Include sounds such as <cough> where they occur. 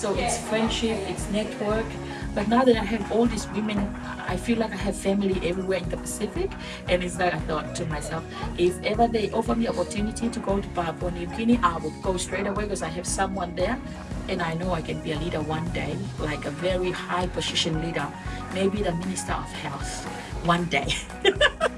So it's friendship, it's network. But now that I have all these women, I feel like I have family everywhere in the Pacific. And it's like I thought to myself, if ever they offer me opportunity to go to Papua New Guinea, I would go straight away because I have someone there. And I know I can be a leader one day, like a very high position leader, maybe the Minister of Health one day. <laughs>